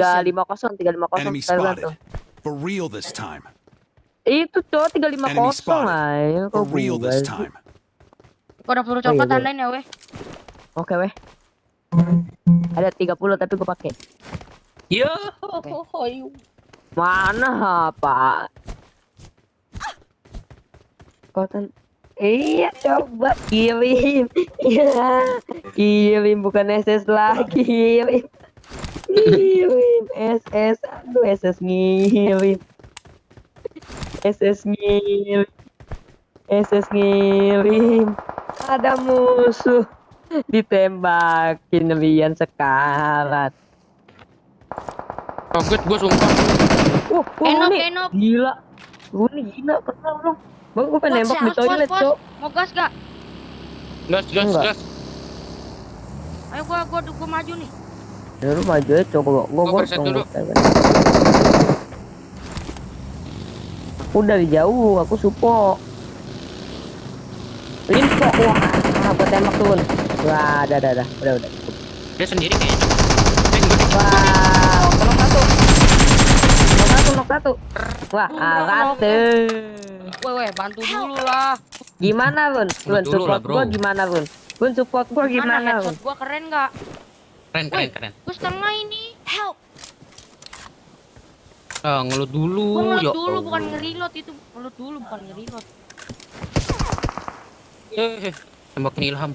Tiga lima kosong, tiga lima kosong. For real this time. Itu cowok tiga lima kosong. For Kok real gua this time. Gua ada peluru Oh, iya, coklat tandain ya, weh. Oke weh. Ada 30 tapi gue pakai. Yo, Mana Pak? Kotan. Iya coba kirim. Iya. Kirim bukan SS lagi. Kirim. Kirim SS. Aduh SS ngirim. SS ngirim. SS ngirim. Ada musuh. Ditembakin Rian sekarat. kaget gua sumpah. Wah, wah Enok, nih enok. gila. Gue nih gila, kenal belum? Bang, gue pengen nembak di toilet, cok. Mau gas gak? Gas, gas, Enggak. gas. Ayo gua gua gua maju nih. Ya lu maju aja. Gua, gua, dulu. Aku dari jauh, aku supo. Info, wah, gua tembak turun. Wah, dah, dah, dah. Udah, udah. Dia sendiri kayaknya. Eh, enggak. Wah, knock satu. Knock satu, knock satu. Wah, alat tuh. Weh, weh, bantu dulu lah. Gimana, Bun? Bun, dulu lah, support gua gimana, Bun? Bun, support gua Mana gimana, headshot gua keren gak? Keren, keren, keren. Gua setengah ini. Help! Ah, ngelut dulu. Gua ngelut ya dulu Allah. bukan ngereload itu. Ngelut dulu bukan ngereload. Eh, eh, tembakin Ilham.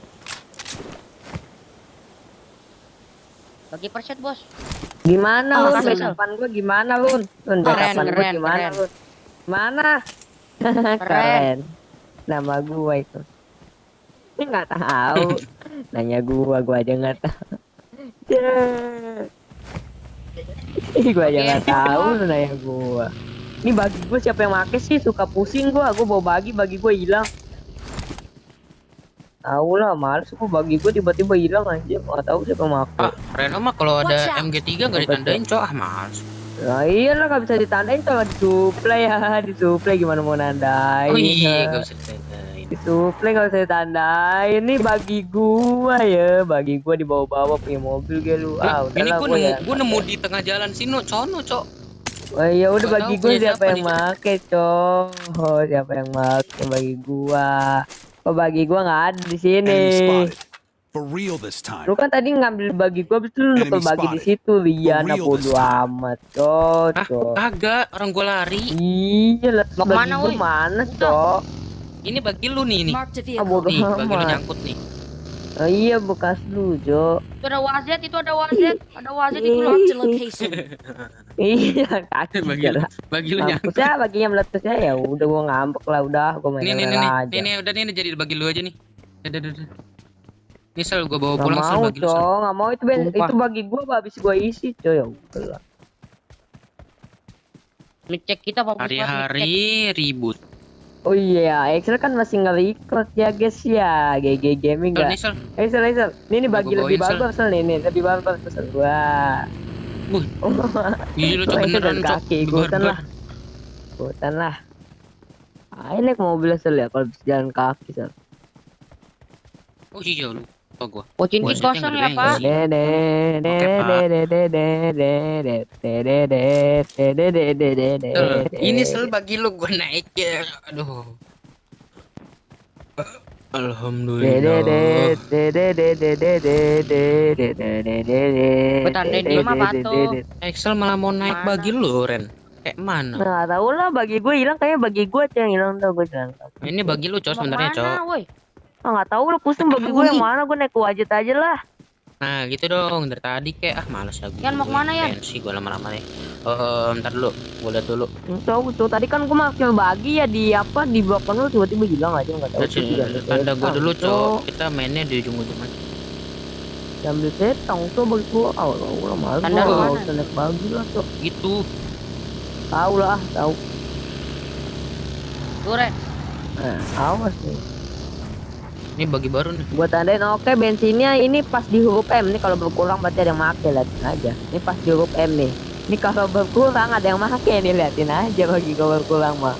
Bagi perset, Bos. Gimana Oh, lu? depan gua gimana lu? Lun, Keren, depan gua keren, gimana keren. lu? Mana? keren. Nama gua itu. Ini nggak tahu. Nanya gua, gua aja nggak tahu. Cek. Ih, gua aja nggak tahu lu nanya gua. Ini bagi gua siapa yang make sih? Suka pusing gua. Gua bawa bagi, bagi gua hilang. Tahu lah, males gua bagi gua tiba-tiba hilang aja. Nggak tahu siapa yang make. Ah, Reno mah kalau ada out. MG3 nggak ditandain, cok. Ah, males. Nah iyalah gak bisa ditandain kalau disuplai ya disuplai gimana mau nandain Oh iya, ya. nggak bisa ditandain. Disuplai gak bisa ditandain ini bagi gua ya. Bagi gua dibawa-bawa punya mobil gitu lu. Ah ini gua gua nemu, ya gua nemu di tengah jalan sini, sono, cok. oh iya udah bagi tahu gua siapa siapa yang nih, make cok. Oh siapa yang make bagi gua. Oh bagi gua nggak ada di sini? Enemy spotted. For real this time. lu kan tadi ngambil bagi gua habis itu lu nuker bagi di situ. For real bodo amat cok Ah, cok. kagak. Orang gua lari. iya lah mana Udah. cok Ini bagi lu nih, a ah Nih, bagi lu nyangkut nih. Oh iya bekas lu, Jo. Itu ada wazet, itu ada wazet. Ada wazet itu. Marked a location. Iya, kaki Bagi lu, lah. bagi lu nyangkut. Ya baginya meletusnya ya udah gua ngambek lah udah gua main Nih, nih, nih, aja. nih, nih, udah nih, nih, jadi bagi lu aja nih. Udah, udah, udah. Ini sel gua bawa pulang sel bagi lu. Nggak mau itu itu bagi gua apa habis gua isi, Co ya udah. Ngecek kita apa Hari-hari ribut. Oh iya, Excel kan masih nggak record ya guys ya. GG Gaming ya. ini Excel, Excel, Excel. Ini, ini bagi lebih bagus Excel nih, ini lebih bagus Excel. Wah. Buh. Gila tuh beneran kaki, buatan lah. buatan lah. Ah, ini mobil Excel ya kalau jalan kaki, Sel. Oh iya lu. Oh gua. Kosong ya, Pak. Ini sel bagi lu gua naik ya. Aduh. Alhamdulillah. Excel malah mau naik bagi lu, Ren. Kayak mana? Enggak tahu lah bagi gue hilang kayaknya bagi gue aja yang hilang tuh gue. Ini bagi lu, Cos, sebenarnya, Cos. Ah nggak tahu lah pusing bagi gue yang mana gue naik wajit aja lah. Nah, gitu dong. Dari tadi kayak ah males lagi. Yan, mau ke mana, Yan? Pensi gua lama-lama nih. Eh, ntar dulu. Gua lihat dulu. Tahu tuh tadi kan gue makin bagi ya di apa di belakang lu tiba-tiba hilang aja nggak tahu. Diambil tanda gua setang, dulu, Cok. Kita mainnya di ujung-ujung aja. Diambil setang tuh bagi gue. Oh, lah malu Tanda gue mana? usah naik bagi lah tuh. Gitu. Tahu lah, tahu. Ren. Nah, awas nih. Ini bagi baru nih. Gua tandain oke bensinnya ini pas di huruf M nih kalau berkurang berarti ada yang make liatin aja. Ini pas di huruf M nih. Ini kalau berkurang ada yang make nih liatin aja bagi kalau berkurang mah.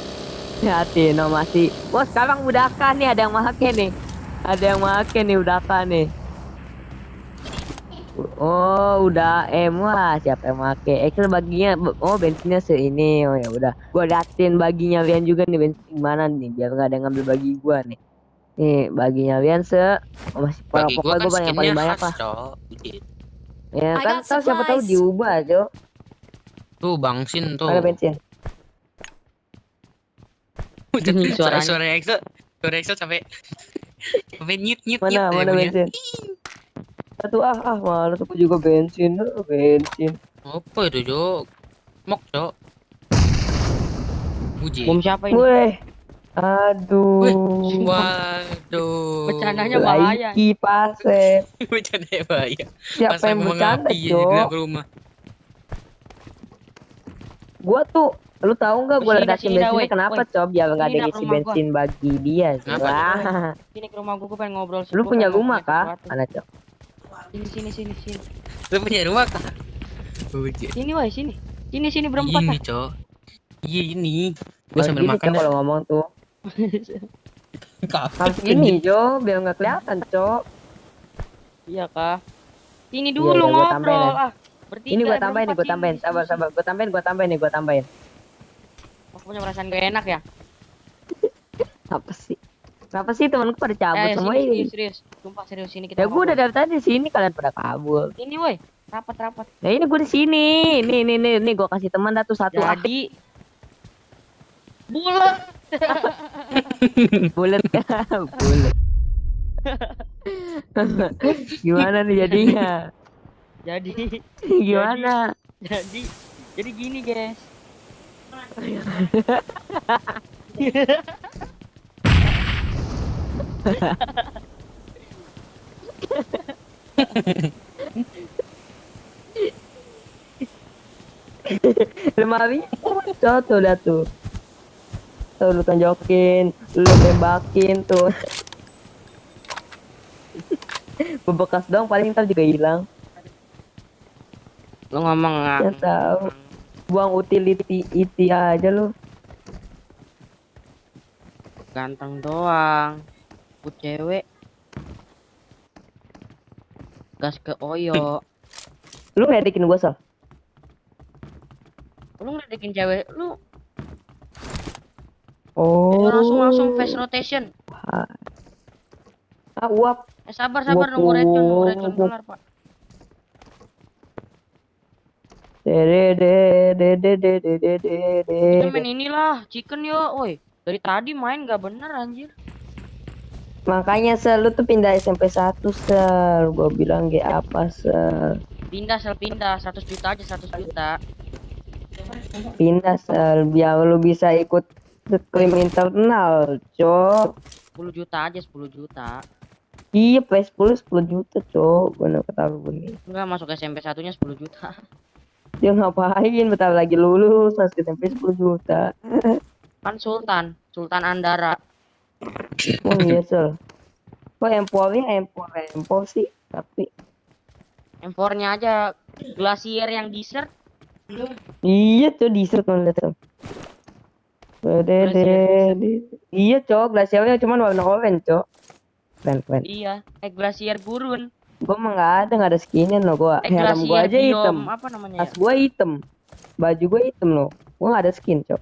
Liatin no masih. Wah sekarang udah nih ada yang make nih. Ada yang make nih udah nih. Oh, udah M wah, siapa yang make? Excel baginya oh bensinnya seini. Oh ya udah. Gua liatin baginya Rian juga nih bensin mana nih biar nggak ada yang ngambil bagi gua nih. Nih baginya Rian se oh, masih Bagi pokoknya gua gua kan yang paling banyak lah. Cok. Ya I kan tahu siapa tahu diubah, Jo. Tuh bangsin tuh. Ada bensin. suara Suaranya. suara Excel. Suara Excel sampai sampai nyut nyut nyut. Mana mana bensin? Satu ah ah malu tuh juga bensin, eh, bensin. Apa itu, Cok? Mok, Cok. Uji. Bom siapa ini? Weh. Aduh. Waduh. Bercandanya bahaya. Iki pase. Bercandanya bahaya. Siapa Masa yang bercanda, Jo? ke rumah. Gua tuh lu tau gak, gua ledakin bensin wait, kenapa wait. cob ya nggak ada ngisi bensin gua. bagi dia sih ini sini ke rumah gue gue pengen ngobrol lu punya rumah kah mana Cok? sini sini sini sini lu punya rumah kah sini wah sini sini sini berempat ini Cok. iya ini gua sambil gitu, makan kalau ngomong tuh harus gini jo biar nggak kelihatan cok Iya kah? Sini Iya, dulu iya, gua tambahin ngobrol ya. ah. Bertiga, ini gua eh, tambahin nih gua tambahin sabar sabar gua tambahin gua tambahin nih gua tambahin. Aku punya perasaan gak enak ya. apa sih kenapa sih temanku pada cabut Eh, semua sini, ini serius, serius. Sumpah serius sini kita. ya gua udah ngobrol. dari tadi di sini kalian pada kabur Sini woi. Rapat rapat. nah ini gua di sini nih nih nih nih gua kasih teman dah tuh satu ah, Jadi bulat. bulat bulat gimana nih jadinya? Jadi gimana? jadi jadi gini guys. lemari. Tuh tuh lu tonjokin lu tembakin tuh bebekas dong paling ntar juga hilang Lu ngomong ya nggak? tahu buang utility iti aja lu Ganteng doang. Put cewek. Gas ke Oyo. lu ngedikin gua sal Lu ngeledekin cewek lu Oh. Langsung langsung oh. face rotation. Ah, uap. Eh, sabar sabar nunggu racun, nunggu racun kelar, Pak. Dede dede dede dede dede. Main inilah, chicken yo, woi. Dari tadi main gak bener anjir. Makanya sel lu tuh pindah SMP 1 sel, gua bilang gak apa sel. Pindah sel pindah 100 juta aja 100 juta. Pindah sel biar lu bisa ikut ke krim internal cok 10 juta aja 10 juta. iya PS10 10 juta cok gua nak ketahui nih Enggak masuk SMP satunya 10 juta. dia ngapain bentar lagi lulus masuk SMP 10 juta Kan Sultan, Sultan Andara. oh iya sel kok empornya empor empor sih tapi M4-nya aja Glacier yang dessert. iya tuh dessert lihat tuh. Iya cok, glacialnya cuman warna orange cok. Keren keren. Iya, eh Glacier gurun. Gua mah nggak ada nggak ada skinnya loh gua. Eh Helm gua aja hitam. apa namanya Tas ya? gua hitam. Baju gua hitam loh. Gua nggak ada skin cok.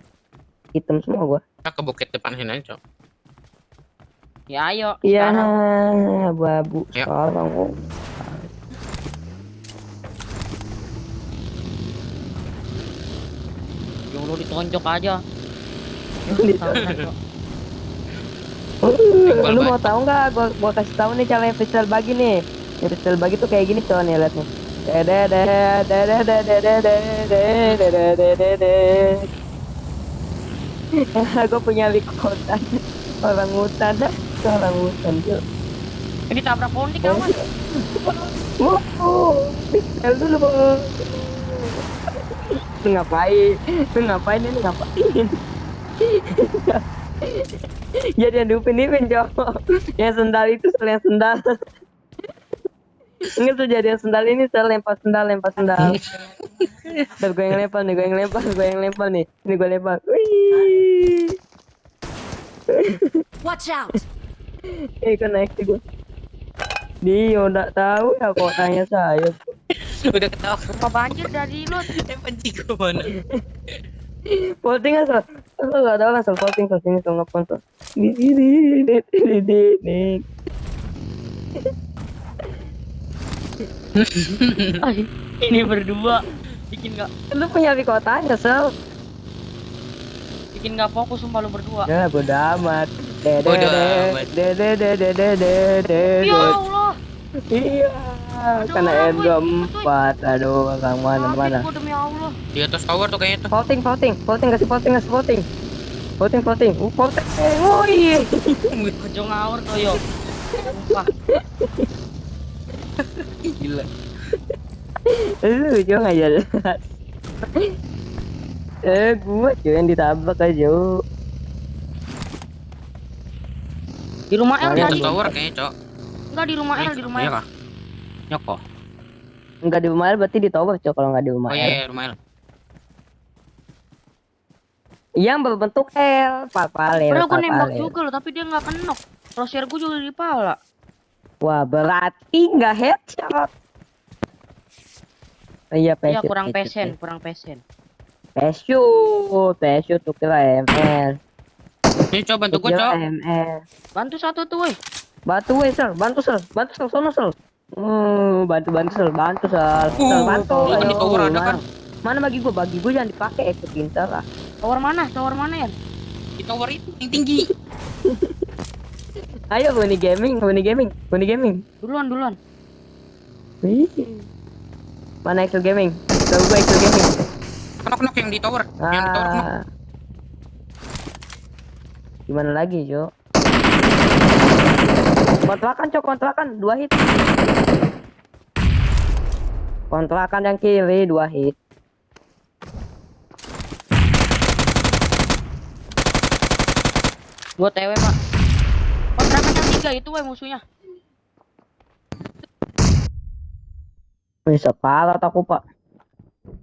Hitam semua gua. Kita ke bukit depan sini aja, Cok. Ya ayo. Iya, babu Ya. sekarang oh. Yang lu ditonjok aja. Uh, lu mau tahu nggak? Gua gua kasih tahu nih cara pistol bagi nih. Ya, pistol bagi tuh kayak gini tuh nih lihat nih. Gue punya likotan orang hutan orang hutan tuh. Ini tabrak pohon nih kawan. Wow, pistol dulu ngapain? Ngapain ini ngapain? Jadi yang diupin-ipin cowok Yang sendal itu sel yang sendal Ingat tuh jadi yang sendal ini sel lempar sendal lempar sendal Ntar gue yang lempar nih gue yang lempar gue yang lempar nih Ini gue lempar Wih Watch out! Eh kok naik sih gue Dia udah tahu ya kok tanya saya. Udah ketawa. Rumah banjir dari. Eh panci gua mana? Voting asal. Asal nggak tahu asal voting ke sini tuh tuh. Di di di di di di. Ini berdua bikin nggak Lu punya di kotanya sel. bikin nggak fokus sumpah lu berdua. Ya bodo amat. De de Bodo de amat. de de de de de de de. Ya Allah. Iya. Karena Aduh, M24. Aduh, kang mana mana. Allah. Di atas tower tuh kayaknya tuh. Voting, voting, voting, kasih voting, kasih voting. Voting, voting, uh, voting. Oh iya. Kejo ngawur tuh yo. Gila. Lu juga nggak jelas. eh, gua cuy yang ditabrak aja. Di rumah L Kalian Di atas tadi. tower kayaknya, Cok. Enggak di rumah L, di rumah Iya L. kah? Nyoko. Enggak di rumah L berarti di tower coy kalau nggak di rumah Oh L. iya, iya rumah L. Yang berbentuk L, papale, Padahal gua nembak papale. juga loh, tapi dia nggak kenok. Crosshair gua juga di pala. Wah, berarti nggak headshot. Oh, iya, Iya pesut, kurang pesut, pesen, kurang pesen. Pesut, pesut tuh kira ML. Ini coba bantu kira Cok. ML. Bantu satu tuh, woi. Bantu weh, Sel. Bantu, Sel. Bantu, Sel. Sono, Sel. Hmm, bantu, bantu, Sel. Bantu, Sel. Sel, Uh, bantu. kan di Ayo, tower ada mana? kan? Mana bagi gua? Bagi gua jangan dipakai, ikut pintar lah. Tower mana? Tower mana ya? Di tower itu yang tinggi. Ayo, Buni Gaming, Buni Gaming, Buni Gaming. Duluan, duluan. Wih. Mana Excel Gaming? Tahu gua Excel Gaming. Kenok kenok yang di tower. Yang di tower kenok. Ah. Gimana lagi, Jo? Kontrakan, Cok, kontrakan. Dua hit. Kontrakan yang kiri, dua hit. Gua TW, Pak. Kontrakan yang tiga itu, woi musuhnya. Bisa parah aku, Pak.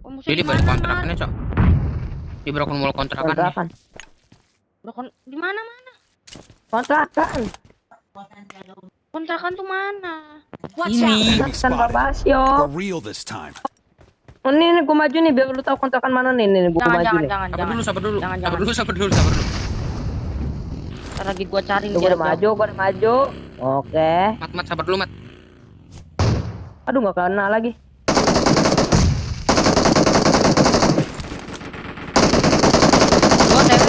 Oh, musuhnya Jadi di balik kontrakannya, Cok. Di Broken Wall kontrakan. Kontrakan. Di mana mana? Kontrakan. Kontrakan tuh mana? Ini. Kontrakan this time. Oh, ini, ini gua maju nih biar lu tahu kontrakan mana nih. Nih, gua Jangan, maju jangan, nih. jangan, Sabar jangan. dulu, sabar dulu. Jangan, Sabar jangan. dulu, sabar dulu, sabar dulu. Ntar lagi gua cari Tuh, gua udah maju, gua udah maju. Oke. Mat, mat, sabar dulu, mat. Aduh, nggak kena lagi. Gua TW.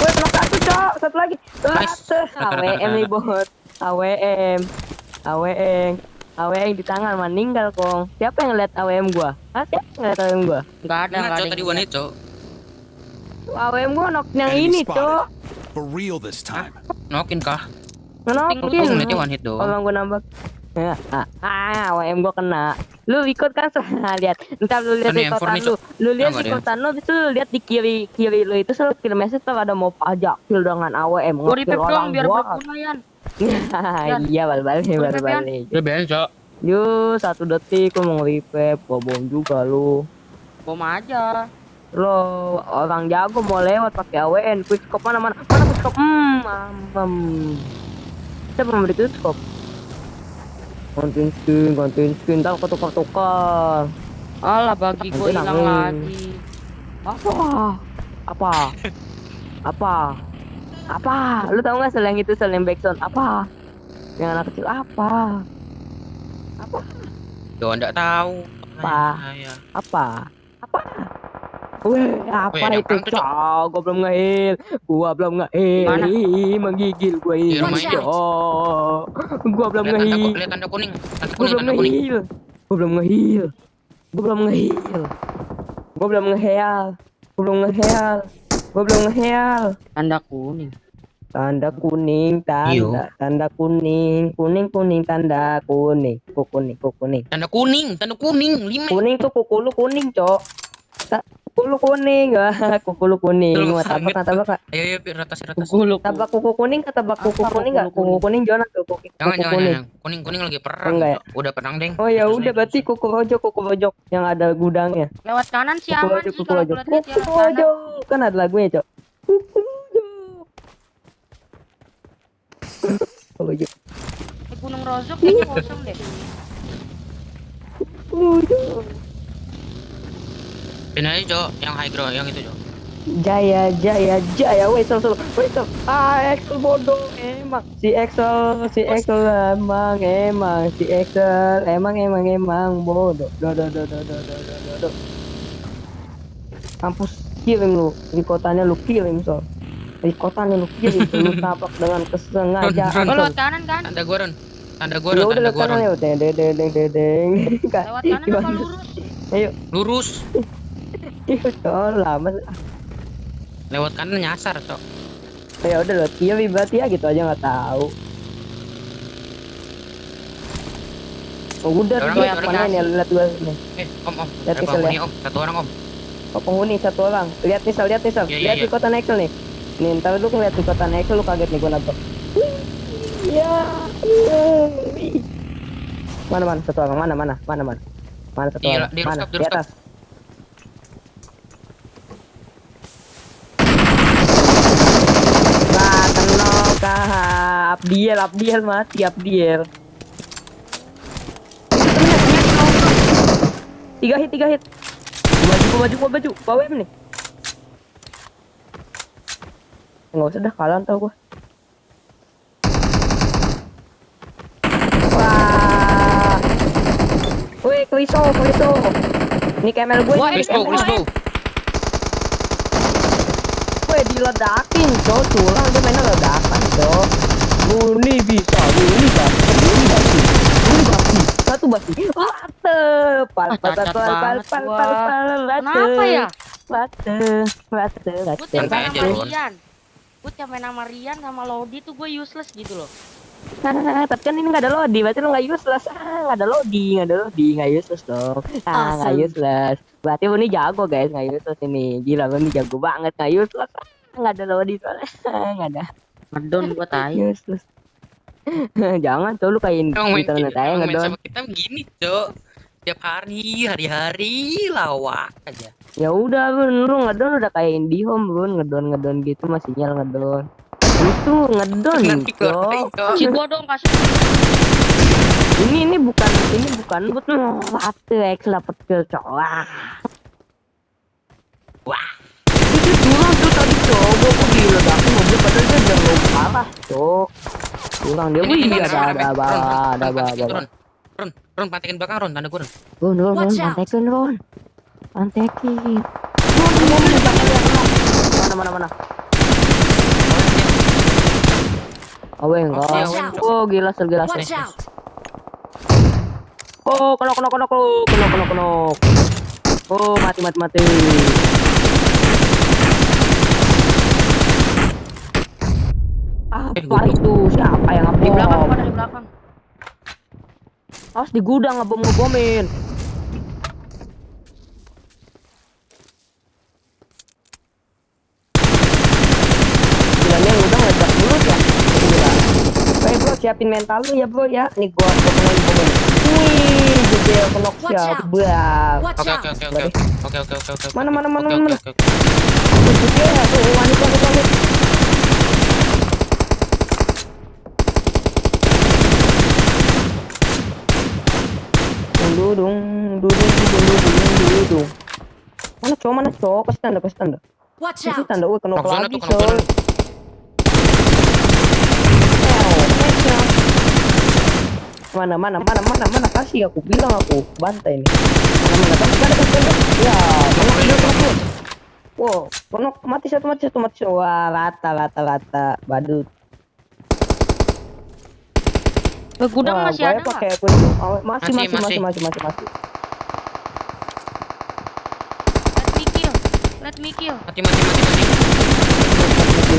Woi, kena satu, Cok. Satu lagi. Nice. AWM nih, bot. AWM. AWM. AWM di tangan meninggal, Kong. Siapa yang lihat AWM gua? Hah, siapa yang lihat AWM gua? Enggak ada, enggak ada. tadi hit, Cok. AWM gua nok yang ini. Cok. For real this time. Nokin kah? Kok Ngenokin. ngeliatnya one hit doang? Kalau gua nambah. Ya, ah, ah, AWM gua kena. Lu ikut kan lihat. Ntar lu lihat di furniture. lu. Lu lihat di ada kotan lu, itu lu lihat di kiri kiri lu itu selalu kirim message tuh ada mau pajak kill dengan AWM Gua orang dong biar gua. berguna, Yan. Iya, bal-balik, Gua revive, bal-balik. Udah beres, Cok. Yuk, satu detik lu mau revive, bom juga lu. Bom aja. Lo orang jago mau lewat pakai AWN, quick scope mana mana? Mana quick scope? Hmm, mampem. Siapa memberi quick scope? Kontin skin, kontin skin, ntar ketukar-tukar. Alah bagi gua Nanti hilang lagi. Apa? Apa? Apa? Apa? Lu tahu nggak sel yang itu sel yang backsound? Apa? Yang anak kecil apa? Yo, enggak tahu. Apa? Apa? Apa? Weh, apa Weh, ada itu? Cok. Cok, gua belum ngehil. Gua belum ngehil. Menggigil gua ini. Cok. Gua belum ngehil. lihat tanda kuning. Gua belum ngehil. Gua belum ngehil. Gua belum ngehil. Gua belum ngehil. Gua belum ngehil. Gua belum ngehil. Tanda kuning. Tanda kuning, tanda, Iyo. tanda kuning, kuning kuning, tanda kuning, kuku kuning, kuning. Tanda kuning, tanda kuning. Lima. Kuning tuh kuku lu kuning, cok. Kuku kuning, wah, kuku kuning. Mau tabak nggak tabak nggak? Ayo, ayo, Pi, ratas, ratas. Kuku. Tabak kuku kuning nggak tabak kuku kuning kuku nggak? Kuku kuning? kuning Jonas tuh kuku, Jangan, kuku jangan, kuning. jangan. Kuning, kuning lagi perang. Enggak ya? Udah perang, Deng. Oh ya udah berarti kuku rojok, kuku rojok yang ada gudangnya. Lewat kanan sih Kuku aman rojok, sih kuku rojok, kuku rojok. Kan ada lagunya, cok. Kuku rojok. Kuku rojok. Eh, Gunung Rozok kayaknya kosong deh. Ini aja cok, yang high ground, yang itu cok. Jaya, Jaya, Jaya, wesel, wesel. Ah, Excel bodoh, emang si Excel, si Excel emang, emang si Excel, emang, emang, emang bodoh. Do, do, do, do, do, do, do, do. Kampus kirim lu, di kotanya lu kirim so. Di kotanya lu so. lu tabrak dengan kesengajaan. Oh, lewat kanan kan? Tanda gua Ron. Tanda gua Ya Ron, tanda lewat gua kanan Ron. ya, deng, deng, deng, deng, deng, deng. Kak, Lewat kanan apa lurus? Ayo, Lurus. Iya, lama. Lewat kanan nyasar cok. Ya udah lewat kiri berarti ya gitu aja nggak tahu. Oh, udah Orang tuh orang mana nih lihat gua nih. Eh, om om. Lihat pixel penghuni ya. om. Satu orang om. Oh penghuni satu orang. Lihat nih, Sal, lihat nih, Sal. Iya, iya, lihat iya. di kota Nexel nih. Nih, ntar lu ngeliat di kota Nexel lu kaget nih gua nabrak. Ya. wih. Mana mana satu orang? Mana mana? Mana mana? Mana satu Di- orang? di Mana? rooftop, di Di atas. Abdiel, Abdiel mati, Abdiel. Tiga hit, tiga hit. Baju, baju, baju, bawa ini. Enggak usah dah kalah tau gua. Wah. Woi, Kriso, Kriso. Ini kemel gue. Wah, Kriso, Kliso. Woi, diledakin, cowok tulang dia mainnya ledakan cok. Murni bisa, murni basi, murni basi, murni basi. Satu basi. Wate, pal, Ah, pal, pal, pal, pal, pal, pal, pal. Kenapa ya? Wate, wate, Gue wate. tiap Santai main sama. Rian. Gue tiap main sama Rian sama Lodi tuh gue useless gitu loh. Tapi kan ini nggak ada lodi, berarti lu nggak useless. Ah, nggak ada lodi, nggak ada lodi, nggak useless dong. Ah, nggak Awesome. useless. Berarti lu ini jago guys, nggak useless ini. Gila, lu ini jago banget, nggak useless. Ah, Nggak ada lodi soalnya, nggak ada Ngedon gue tai. useless. Jangan tuh lu kayak Emang main, internet aja ngedon. sama kita begini cok. Tiap hari, hari-hari lawak aja. Ya udah, Bun, lu ngedon udah kayak IndiHome, Bun, ngedon ngedon gitu masih nyala ngedon. Itu ngedon, cok. cok. Si gue dong kasih. Ini ini bukan ini bukan but satu X dapat kill cok. Wah. Wah. Itu curang tuh tadi. Gua kok diledakin mobil padahal dia salah cok kurang dia. Wih ada ada ada ada ada Ron Ron pantekin belakang Ron tanda gue Ron Ron Ron Ron pantekin Ron pantekin. Mana mana mana? Oh, Aweng, oh gila sel gila sel. Oh, kenok kenok kenok kenok kenok kenok. Oh, mati mati mati. siapa eh, itu siapa yang ngebom di belakang ada di belakang. Harus di gudang ngebom ngebomin ya? eh, siapin mental lu ya bro ya. Nih gua pemain pemain wih gede ya, kenok siap oke oke oke oke. oke oke oke oke. Mana mana mana mana? oke oke. Oke oke oke oke oke dudung dudung dudung dudung dudung. Mana cowok mana cowok? Pasti tanda pasti tanda. Pasti tanda. Oh, Woi kenapa lagi cowok mana mana mana mana mana? Kasih aku bilang aku. Bantai ini mana mana mana? Mana ya mana? Wow konok mati satu mati satu mati wah rata rata rata. Badut gudang Wah, masih ada pakai kunci. Oh, masih, Masih, masih, masih, masih. masih, masih, masih. Let me kill. Let me kill. Mati, mati, mati, mati.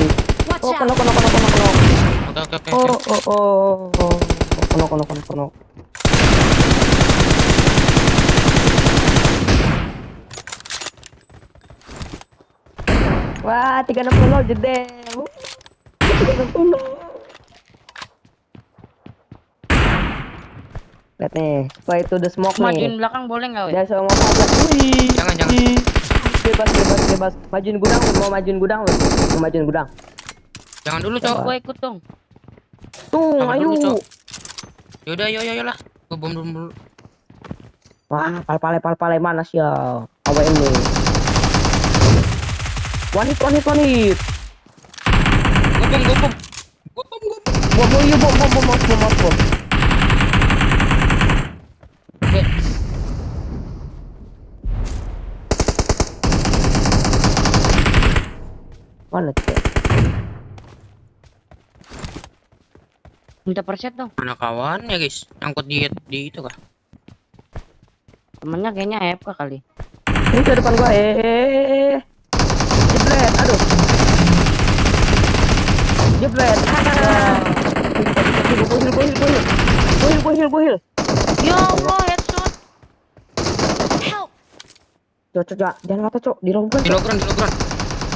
Watch Oh, kono, kono, kono, kono, kono. Oke, oke, oke, Oh, oh, oh, oh. Kono, kono, kono, kono. Wah, 360 jede. Uh, 360. Lihat nih, setelah itu the smoke Majuin nih. belakang boleh nggak weh? Jangan sama mau aja. Jangan, jangan. Bebas, bebas, bebas. Majuin gudang, mau majuin gudang lu. Mau majuin gudang. Jangan dulu, Cok. Gue ikut dong. Tuh, Sama ayo. dulu. Yaudah, yo yo yo lah. Gua bom bom dulu. Wah, pal-pale pal-pale mana sih ya? Hit, one hit, one hit. Gua bom, gua bom. Gua bom, gua bom. Bom, bom, iya, bom, bom, bom, bom, bom, bom, bom. Oke. Mana tuh? Minta perset dong. Mana kawan ya guys? Angkut di di itu kah? Temennya kayaknya AFK kali. Ini ke depan gua, eh. Jebret, aduh. Jebret. Ah. Gua heal, gua heal, gua heal. Gua heal, gua heal, gua heal. Ya Allah, headshot. Cok, cok, cok. Jangan kata, cok. Di longgar, Di logran, di logran.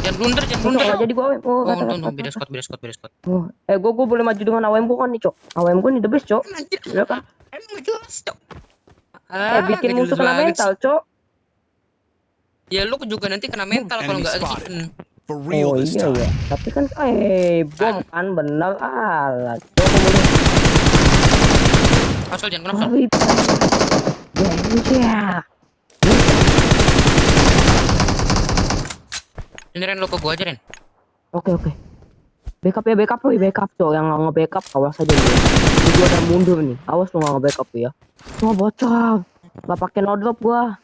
Jangan blunder, jangan blunder. jadi gua AWM. Oh, Oh, kata, untung, beda squad, beda squad, beda squad. Oh, eh, gua, gua boleh maju dengan AWM gua kan nih, cok. AWM gua nih the best, cok. Anjir, Ya kan? emang jelas, Cok. Eh, bikin musuh kena mental, cok. Ya lu juga nanti kena mental kalau Enemy nggak spotted. chicken. For real Oh iya ya, tapi kan eh bom kan bener alat. Konsol jangan konsol. Wih, Ya, Ini Ren lu ke gua aja Ren. Oke oke. Backup ya backup wih backup cok yang nggak nge-backup awas aja nih. Ini gua udah mundur nih. Awas lu nggak nge-backup ya. Wah bocor. Gak pakai no drop gua.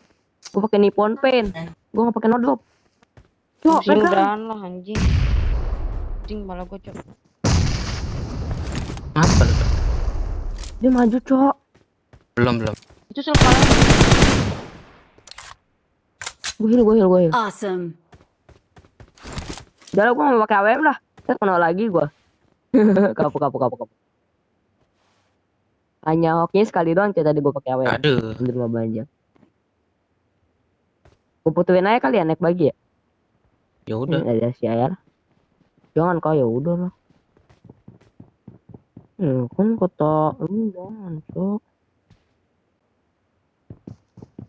Gua pakai Nippon Pen. Gua nggak pakai no drop. Cok, pegang. udahan lah anjing. Anjing malah gua cok. Apa lu? Dia maju cok. Belum, belum. Itu selepas Gua heal gua heal gua heal. Awesome. Udah lah gua nggak pakai AWM lah. Saya kena lagi gua. kapuk kapuk kapuk kapuk. Hanya hokinya sekali doang cok tadi gua pakai AWM. Aduh. Di rumah banyak. Gua putuin aja kali ya naik bagi ya. Ya udah. Ada si Ayar. Jangan kau ya udah lah. Hmm, kan kota lu jangan cok.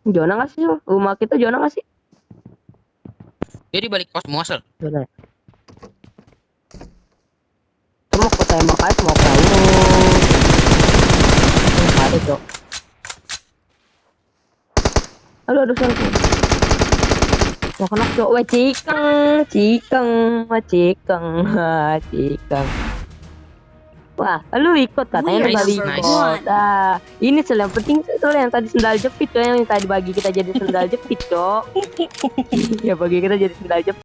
Zona nggak sih? Rumah kita zona nggak sih? Dia di balik pos semua sel. Ya? Semua kota lu. Nggak ada cok. Aduh aduh sorry. Mau kena cok, wah cikeng, cikeng, wah cikeng, cikeng. Wah, lu ikut katanya lu nice. ikut. Ah, ini sel yang penting soal yang tadi sendal jepit cok, yang tadi bagi kita jadi sendal jepit cok. ya bagi kita jadi sendal jepit.